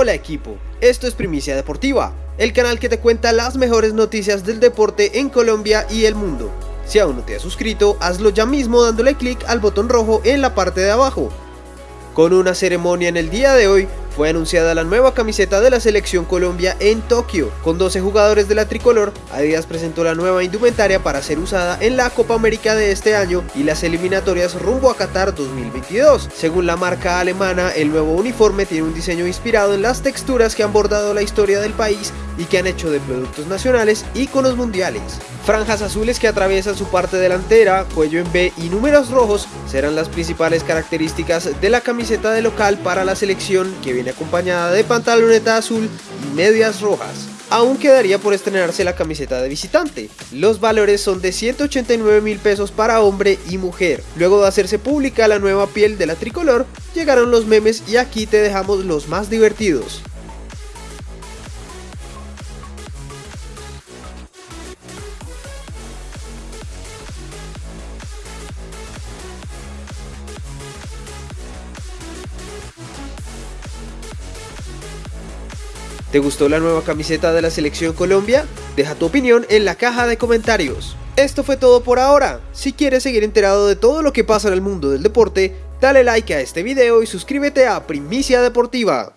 Hola equipo, esto es Primicia Deportiva, el canal que te cuenta las mejores noticias del deporte en Colombia y el mundo. Si aún no te has suscrito, hazlo ya mismo dándole clic al botón rojo en la parte de abajo. Con una ceremonia en el día de hoy, fue anunciada la nueva camiseta de la selección Colombia en Tokio. Con 12 jugadores de la tricolor, Adidas presentó la nueva indumentaria para ser usada en la Copa América de este año y las eliminatorias rumbo a Qatar 2022. Según la marca alemana, el nuevo uniforme tiene un diseño inspirado en las texturas que han bordado la historia del país y que han hecho de productos nacionales íconos mundiales. Franjas azules que atraviesan su parte delantera, cuello en B y números rojos serán las principales características de la camiseta de local para la selección que viene acompañada de pantaloneta azul y medias rojas. Aún quedaría por estrenarse la camiseta de visitante. Los valores son de 189 mil pesos para hombre y mujer. Luego de hacerse pública la nueva piel de la tricolor, llegaron los memes y aquí te dejamos los más divertidos. ¿Te gustó la nueva camiseta de la Selección Colombia? Deja tu opinión en la caja de comentarios. Esto fue todo por ahora. Si quieres seguir enterado de todo lo que pasa en el mundo del deporte, dale like a este video y suscríbete a Primicia Deportiva.